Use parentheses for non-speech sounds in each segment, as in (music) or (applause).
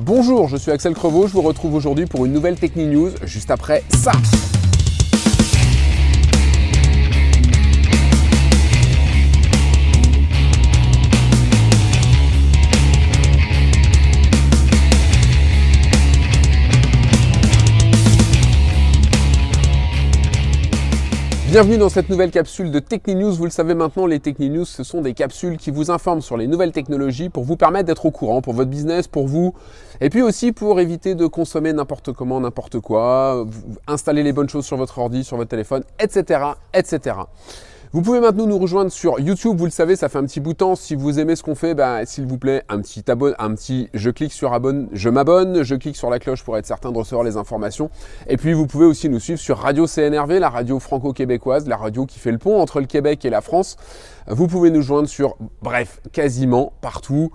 Bonjour, je suis Axel Crevaux, je vous retrouve aujourd'hui pour une nouvelle Techni News, juste après ça Bienvenue dans cette nouvelle capsule de News. Vous le savez maintenant, les News, ce sont des capsules qui vous informent sur les nouvelles technologies pour vous permettre d'être au courant pour votre business, pour vous, et puis aussi pour éviter de consommer n'importe comment, n'importe quoi, installer les bonnes choses sur votre ordi, sur votre téléphone, etc., etc. Vous pouvez maintenant nous rejoindre sur YouTube, vous le savez, ça fait un petit bout. Si vous aimez ce qu'on fait, bah, s'il vous plaît, un petit abonne, un petit je clique sur abonne, je m'abonne, je clique sur la cloche pour être certain de recevoir les informations. Et puis vous pouvez aussi nous suivre sur Radio CNRV, la radio franco-québécoise, la radio qui fait le pont entre le Québec et la France. Vous pouvez nous joindre sur, bref, quasiment partout.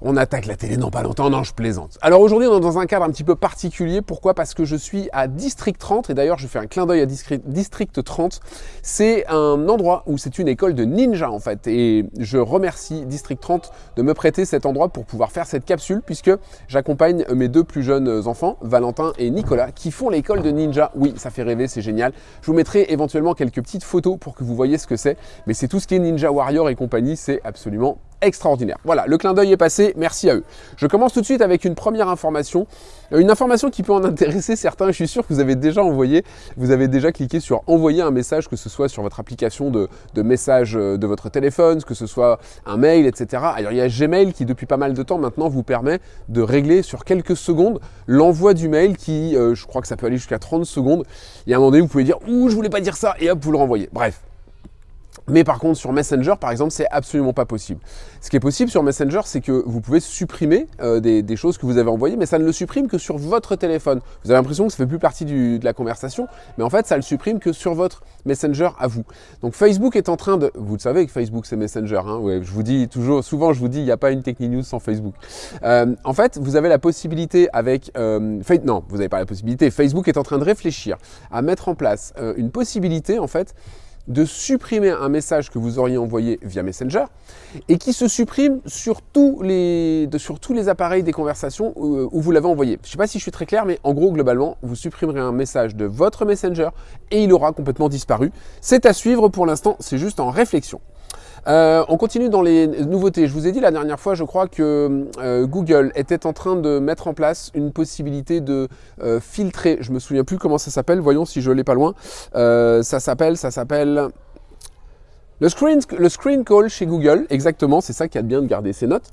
On attaque la télé, non pas longtemps, non je plaisante. Alors aujourd'hui on est dans un cadre un petit peu particulier, pourquoi? Parce que je suis à District 30, et d'ailleurs je fais un clin d'œil à District 30, c'est un endroit où c'est une école de ninja en fait, et je remercie District 30 de me prêter cet endroit pour pouvoir faire cette capsule, puisque j'accompagne mes deux plus jeunes enfants, Valentin et Nicolas, qui font l'école de ninja. Oui, ça fait rêver, c'est génial. Je vous mettrai éventuellement quelques petites photos pour que vous voyez ce que c'est, mais c'est tout ce qui est Ninja Warrior et compagnie, c'est absolument extraordinaire. Voilà, le clin d'œil est passé, merci à eux. Je commence tout de suite avec une première information, euh, une information qui peut en intéresser certains, je suis sûr que vous avez déjà envoyé, vous avez déjà cliqué sur envoyer un message, que ce soit sur votre application de, message euh, de votre téléphone, que ce soit un mail, etc. Alors il y a Gmail qui depuis pas mal de temps maintenant vous permet de régler sur quelques secondes l'envoi du mail qui, euh, je crois que ça peut aller jusqu'à 30 secondes. Y a un moment donné, vous pouvez dire « Ouh, je voulais pas dire ça » et hop, vous le renvoyez. Bref, mais par contre, sur Messenger, par exemple, c'est absolument pas possible. Ce qui est possible sur Messenger, c'est que vous pouvez supprimer euh, des, choses que vous avez envoyées, mais ça ne le supprime que sur votre téléphone. Vous avez l'impression que ça fait plus partie de la conversation, mais en fait, ça le supprime que sur votre Messenger à vous. Donc Facebook est en train de... Vous le savez que Facebook, c'est Messenger. Hein ouais, je vous dis toujours, souvent, je vous dis, il n'y a pas une Techni News sans Facebook. Euh, en fait, vous avez la possibilité avec... Euh, non, vous n'avez pas la possibilité. Facebook est en train de réfléchir à mettre en place euh, une possibilité, en fait, de supprimer un message que vous auriez envoyé via Messenger et qui se supprime sur tous les, sur tous les appareils des conversations où, où vous l'avez envoyé. Je ne sais pas si je suis très clair, mais en gros, globalement, vous supprimerez un message de votre Messenger et il aura complètement disparu. C'est à suivre pour l'instant, c'est juste en réflexion. Euh, on continue dans les nouveautés. Je vous ai dit la dernière fois, je crois que euh, Google était en train de mettre en place une possibilité de euh, filtrer. Je me souviens plus comment ça s'appelle. Voyons si je l'ai pas loin. ça s'appelle, le screen, le screen call chez Google. Exactement, c'est ça qui a de bien de garder ses notes.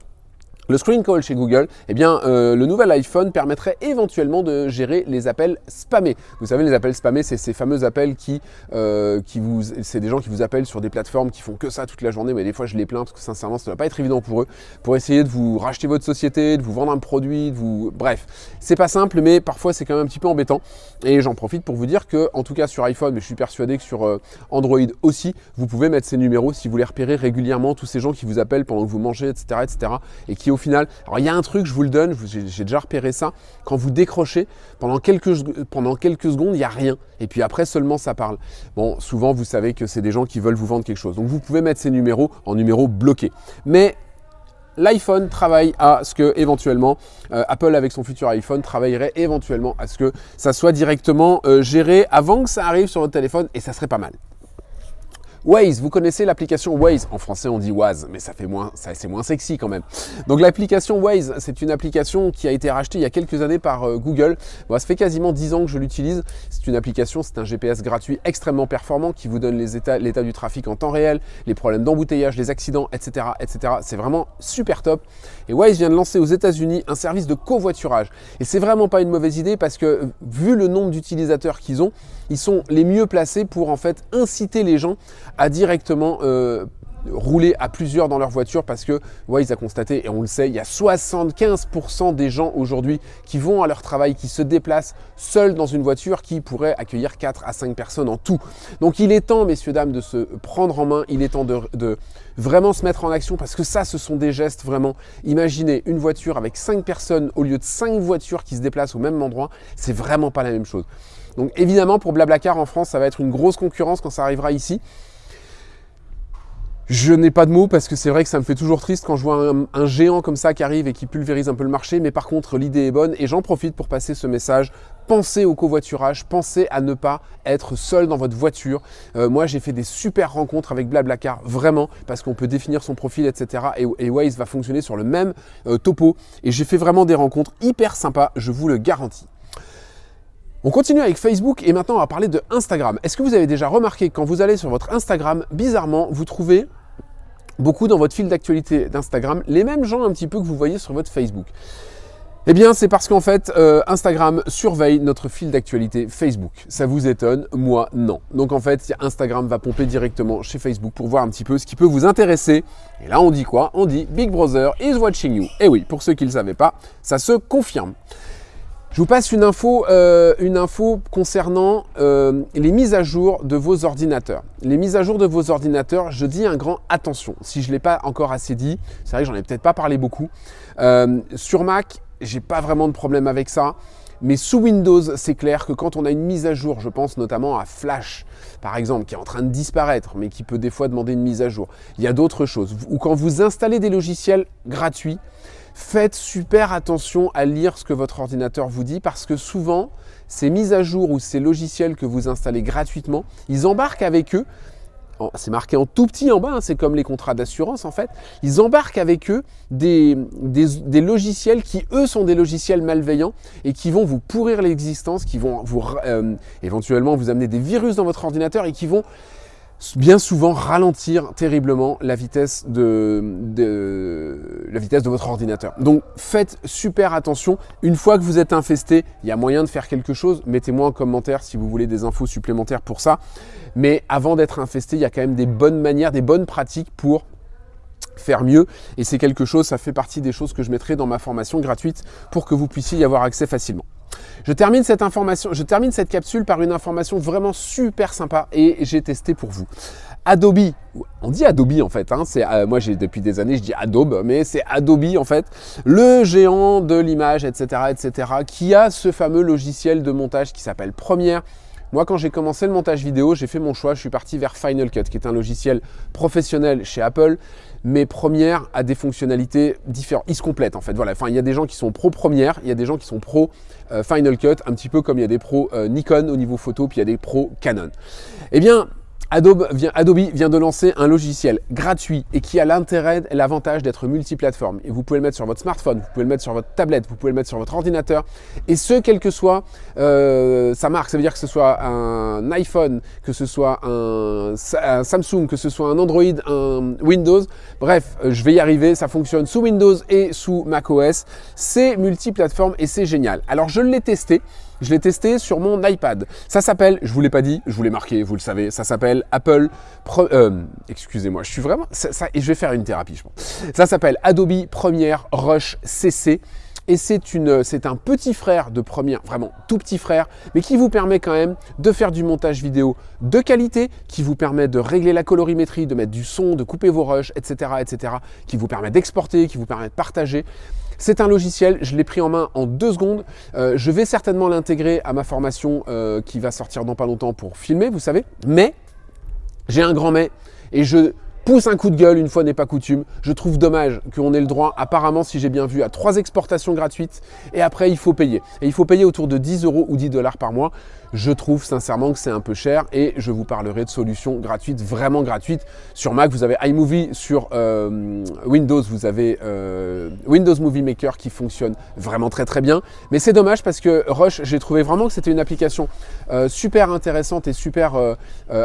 Le screen call chez Google, eh bien, euh, le nouvel iPhone permettrait éventuellement de gérer les appels spammés. Vous savez, les appels spammés, c'est ces fameux appels qui, euh, qui vous, c'est des gens qui vous appellent sur des plateformes qui font que ça toute la journée, mais des fois je les plains parce que sincèrement, ça ne va pas être évident pour eux, pour essayer de vous racheter votre société, de vous vendre un produit, de vous, bref, c'est pas simple, mais parfois c'est quand même un petit peu embêtant. Et j'en profite pour vous dire que, en tout cas sur iPhone, mais je suis persuadé que sur euh, Android aussi, vous pouvez mettre ces numéros si vous les repérez régulièrement, tous ces gens qui vous appellent pendant que vous mangez, etc., etc., et qui au final, alors il y a un truc, je vous le donne, j'ai déjà repéré ça, quand vous décrochez, pendant quelques, pendant quelques secondes, il n'y a rien. Et puis après seulement ça parle. Bon, souvent vous savez que c'est des gens qui veulent vous vendre quelque chose. Donc vous pouvez mettre ces numéros en numéros bloqués. Mais l'iPhone travaille à ce que éventuellement euh, Apple avec son futur iPhone travaillerait éventuellement à ce que ça soit directement euh, géré avant que ça arrive sur votre téléphone et ça serait pas mal. Waze, vous connaissez l'application Waze? En français, on dit Waze, mais ça fait moins, ça c'est moins sexy quand même. Donc l'application Waze, c'est une application qui a été rachetée il y a quelques années par euh, Google. Bon, ça fait quasiment 10 ans que je l'utilise. C'est une application, c'est un GPS gratuit extrêmement performant qui vous donne l'état du trafic en temps réel, les problèmes d'embouteillage, les accidents, etc. etc. C'est vraiment super top. Et Waze vient de lancer aux États-Unis un service de covoiturage. Et c'est vraiment pas une mauvaise idée parce que vu le nombre d'utilisateurs qu'ils ont, ils sont les mieux placés pour en fait inciter les gens à directement euh, rouler à plusieurs dans leur voiture parce que Waze a constaté, et on le sait, il y a 75% des gens aujourd'hui qui vont à leur travail, qui se déplacent seuls dans une voiture qui pourrait accueillir 4 à 5 personnes en tout. Donc il est temps, messieurs, dames, de se prendre en main, il est temps de, de vraiment se mettre en action parce que ça, ce sont des gestes vraiment. Imaginez une voiture avec 5 personnes au lieu de 5 voitures qui se déplacent au même endroit, c'est vraiment pas la même chose. Donc évidemment, pour Blablacar en France, ça va être une grosse concurrence quand ça arrivera ici. Je n'ai pas de mots parce que c'est vrai que ça me fait toujours triste quand je vois un, géant comme ça qui arrive et qui pulvérise un peu le marché. Mais par contre, l'idée est bonne et j'en profite pour passer ce message. Pensez au covoiturage, pensez à ne pas être seul dans votre voiture. Euh, moi, j'ai fait des super rencontres avec Blablacar, vraiment, parce qu'on peut définir son profil, etc. Et, Waze va fonctionner sur le même euh, topo. Et j'ai fait vraiment des rencontres hyper sympas, je vous le garantis. On continue avec Facebook et maintenant on va parler de Instagram. Est-ce que vous avez déjà remarqué que quand vous allez sur votre Instagram, bizarrement, vous trouvez beaucoup dans votre fil d'actualité d'Instagram les mêmes gens un petit peu que vous voyez sur votre Facebook eh bien, c'est parce qu'en fait, euh, Instagram surveille notre fil d'actualité Facebook. Ça vous étonne Moi, non. Donc en fait, Instagram va pomper directement chez Facebook pour voir un petit peu ce qui peut vous intéresser. Et là, on dit quoi? On dit Big Brother is watching you. Et oui, pour ceux qui ne le savaient pas, ça se confirme. Je vous passe une info, euh, concernant euh, les mises à jour de vos ordinateurs. Les mises à jour de vos ordinateurs, je dis un grand attention. Si je ne l'ai pas encore assez dit, c'est vrai que j'en ai peut-être pas parlé beaucoup. Euh, sur Mac, j'ai pas vraiment de problème avec ça. Mais sous Windows, c'est clair que quand on a une mise à jour, je pense notamment à Flash, par exemple, qui est en train de disparaître, mais qui peut des fois demander une mise à jour. Il y a d'autres choses. Ou quand vous installez des logiciels gratuits, Faites super attention à lire ce que votre ordinateur vous dit parce que souvent, ces mises à jour ou ces logiciels que vous installez gratuitement, ils embarquent avec eux c'est marqué en tout petit en bas, hein, c'est comme les contrats d'assurance en fait, ils embarquent avec eux des, logiciels qui eux sont des logiciels malveillants et qui vont vous pourrir l'existence, qui vont vous euh, éventuellement vous amener des virus dans votre ordinateur et qui vont bien souvent ralentir terriblement la vitesse de, votre ordinateur. Donc faites super attention. Une fois que vous êtes infesté, il y a moyen de faire quelque chose. Mettez-moi en commentaire si vous voulez des infos supplémentaires pour ça. Mais avant d'être infesté, il y a quand même des bonnes manières, des bonnes pratiques pour faire mieux et c'est quelque chose, ça fait partie des choses que je mettrai dans ma formation gratuite pour que vous puissiez y avoir accès facilement. Je termine cette capsule par une information vraiment super sympa et j'ai testé pour vous. Adobe, on dit Adobe en fait, hein, euh, moi j'ai depuis des années je dis Adobe, mais c'est Adobe en fait, le géant de l'image, etc., etc., qui a ce fameux logiciel de montage qui s'appelle Premiere, moi, quand j'ai commencé le montage vidéo, j'ai fait mon choix. Je suis parti vers Final Cut, qui est un logiciel professionnel chez Apple, mais Premiere a des fonctionnalités différentes. Il se complète en fait. Voilà. Enfin, il y a des gens qui sont pro Premiere, il y a des gens qui sont pro euh, Final Cut, un petit peu comme il y a des pros euh, Nikon au niveau photo, puis il y a des pros Canon. Eh bien, Adobe vient, Adobe vient, de lancer un logiciel gratuit et qui a l'intérêt et l'avantage d'être multiplateforme. Et vous pouvez le mettre sur votre smartphone, vous pouvez le mettre sur votre tablette, vous pouvez le mettre sur votre ordinateur. Et ce, quel que soit euh, sa marque, ça veut dire que ce soit un iPhone, que ce soit un, Samsung, que ce soit un Android, un Windows. Bref, euh, je vais y arriver. Ça fonctionne sous Windows et sous macOS. C'est multiplateforme et c'est génial. Alors, je l'ai testé. Je l'ai testé sur mon iPad. Ça s'appelle, je vous l'ai pas dit, je vous l'ai marqué, vous le savez, ça s'appelle Apple. Euh, excusez-moi, je suis vraiment. Et je vais faire une thérapie, je pense. Ça s'appelle Adobe Premiere Rush CC. Et c'est un petit frère de Premiere, vraiment tout petit frère, mais qui vous permet quand même de faire du montage vidéo de qualité, qui vous permet de régler la colorimétrie, de mettre du son, de couper vos rushs, etc., etc., qui vous permet d'exporter, qui vous permet de partager. C'est un logiciel, je l'ai pris en main en deux secondes. Euh, je vais certainement l'intégrer à ma formation euh, qui va sortir dans pas longtemps pour filmer, vous savez. Mais, j'ai un grand mais, et je pousse un coup de gueule, une fois n'est pas coutume. Je trouve dommage qu'on ait le droit, apparemment, si j'ai bien vu, à trois exportations gratuites, et après, il faut payer. Et il faut payer autour de 10 euros ou 10 dollars par mois. Je trouve sincèrement que c'est un peu cher et je vous parlerai de solutions gratuites, vraiment gratuites. Sur Mac, vous avez iMovie, sur euh, Windows, vous avez euh, Windows Movie Maker qui fonctionne vraiment très très bien. Mais c'est dommage parce que Rush, j'ai trouvé vraiment que c'était une application euh, super intéressante et super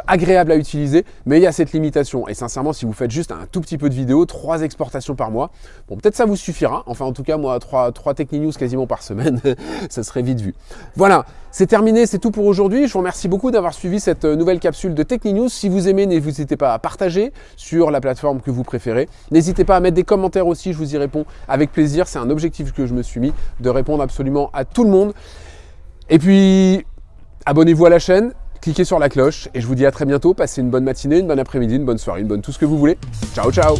agréable à utiliser, mais il y a cette limitation. Et sincèrement, si vous faites juste un tout petit peu de vidéos, trois exportations par mois, bon peut-être ça vous suffira. Enfin en tout cas, moi, trois, trois News quasiment par semaine, (laughs) ça serait vite vu. Voilà, c'est terminé, c'est tout pour aujourd'hui. Je vous remercie beaucoup d'avoir suivi cette euh, nouvelle capsule de TechniNews. Si vous aimez, n'hésitez pas à partager sur la plateforme que vous préférez. N'hésitez pas à mettre des commentaires aussi, je vous y réponds avec plaisir. C'est un objectif que je me suis mis, de répondre absolument à tout le monde. Et puis, abonnez-vous à la chaîne, cliquez sur la cloche et je vous dis à très bientôt. Passez une bonne matinée, une bonne après-midi, une bonne soirée, une bonne tout ce que vous voulez. Ciao, ciao